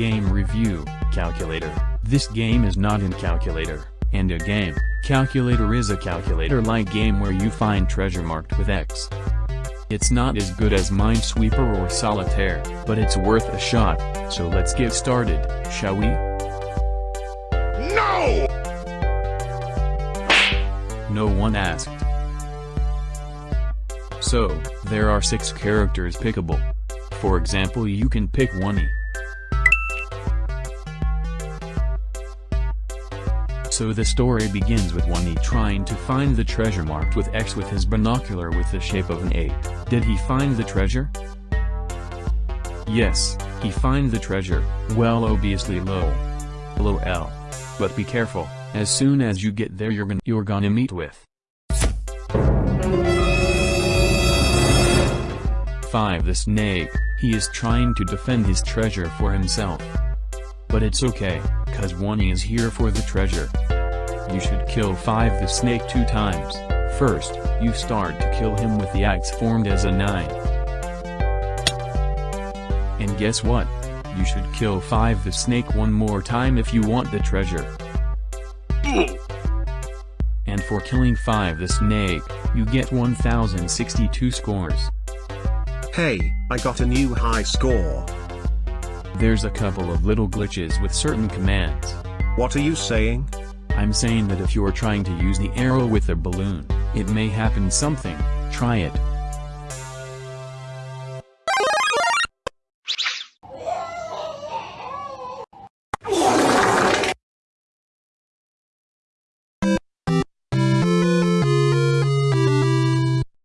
Game Review, Calculator. This game is not in Calculator, and a game. Calculator is a calculator-like game where you find treasure marked with X. It's not as good as Minesweeper or Solitaire, but it's worth a shot, so let's get started, shall we? No! No one asked. So, there are six characters pickable. For example you can pick Oney. So the story begins with Oney trying to find the treasure marked with X with his binocular with the shape of an 8. Did he find the treasure? Yes, he find the treasure, well obviously low. LOL. But be careful, as soon as you get there you're gonna, you're gonna meet with 5. The snake, he is trying to defend his treasure for himself. But it's okay, cause Oney is here for the treasure. You should kill 5 the snake two times. First, you start to kill him with the axe formed as a 9. And guess what? You should kill 5 the snake one more time if you want the treasure. And for killing 5 the snake, you get 1062 scores. Hey, I got a new high score. There's a couple of little glitches with certain commands. What are you saying? I'm saying that if you're trying to use the arrow with a balloon, it may happen something, try it.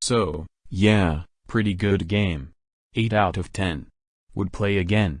So, yeah, pretty good game. 8 out of 10. Would play again.